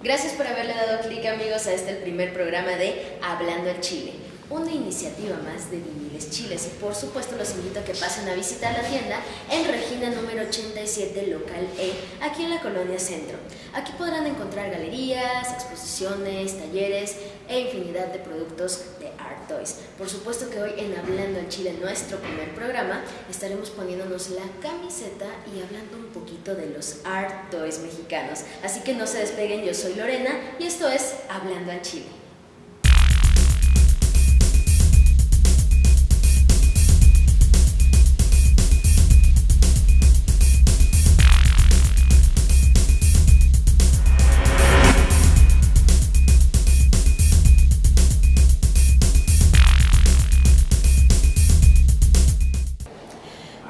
Gracias por haberle dado clic amigos a este el primer programa de Hablando al Chile, una iniciativa más de Viniles Chiles y por supuesto los invito a que pasen a visitar la tienda en Regina número 87 local E, aquí en la colonia Centro. Aquí podrán encontrar galerías, exposiciones, talleres e infinidad de productos de Art Toys. Por supuesto que hoy en Hablando al Chile, nuestro primer programa, estaremos poniéndonos la camiseta y hablando un poquito de los Art Toys mexicanos. Así que no se despeguen, yo soy Lorena y esto es Hablando al Chile.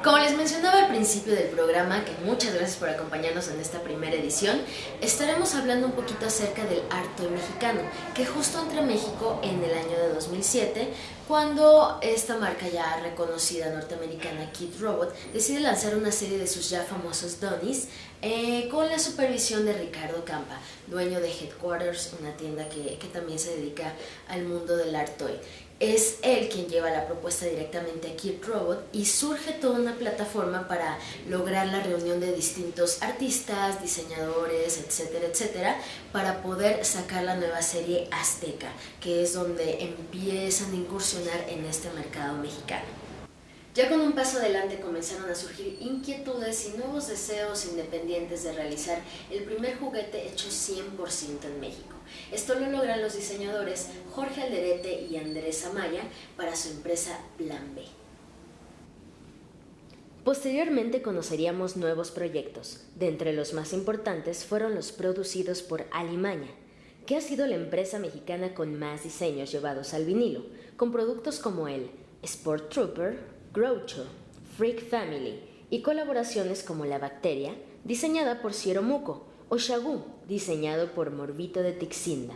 Como les mencionaba al principio del programa, que muchas gracias por acompañarnos en esta primera edición, estaremos hablando un poquito acerca del arte mexicano, que justo entra a México en el año de 2007, cuando esta marca ya reconocida norteamericana Kid Robot decide lanzar una serie de sus ya famosos Donnies eh, con la supervisión de Ricardo Campa, dueño de Headquarters, una tienda que, que también se dedica al mundo del art toy. Es él quien lleva la propuesta directamente a Kid Robot y surge toda una plataforma para lograr la reunión de distintos artistas, diseñadores, etcétera, etcétera, para poder sacar la nueva serie Azteca, que es donde empiezan a incursionar en este mercado mexicano. Ya con un paso adelante comenzaron a surgir inquietudes y nuevos deseos independientes de realizar el primer juguete hecho 100% en México. Esto lo logran los diseñadores Jorge Alderete y Andrés Amaya para su empresa Plan B. Posteriormente conoceríamos nuevos proyectos. De entre los más importantes fueron los producidos por Alimaña, que ha sido la empresa mexicana con más diseños llevados al vinilo, con productos como el Sport Trooper, Groucho, Freak Family y colaboraciones como La Bacteria, diseñada por Ciero Muco, o Shagu, diseñado por Morbito de Tixinda.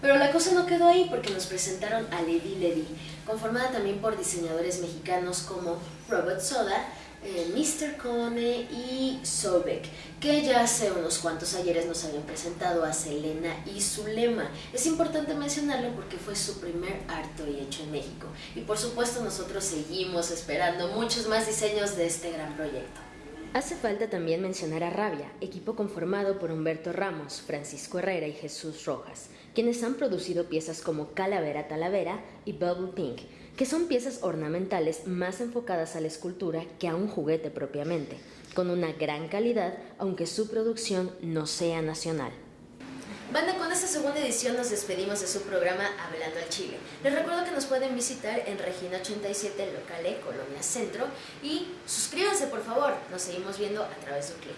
Pero la cosa no quedó ahí porque nos presentaron a Lady Lady, conformada también por diseñadores mexicanos como Robert Soda, eh, Mr. Cone y Sobek, que ya hace unos cuantos ayeres nos habían presentado a Selena y Zulema. Es importante mencionarlo porque fue su primer harto y hecho en México. Y por supuesto nosotros seguimos esperando muchos más diseños de este gran proyecto. Hace falta también mencionar a Rabia, equipo conformado por Humberto Ramos, Francisco Herrera y Jesús Rojas, quienes han producido piezas como Calavera Talavera y Bubble Pink, que son piezas ornamentales más enfocadas a la escultura que a un juguete propiamente, con una gran calidad aunque su producción no sea nacional. Banda, con esta segunda edición nos despedimos de su programa Hablando al Chile. Les recuerdo que nos pueden visitar en Regina 87, local E, Colonia Centro, y suscríbanse por favor, nos seguimos viendo a través de un clic.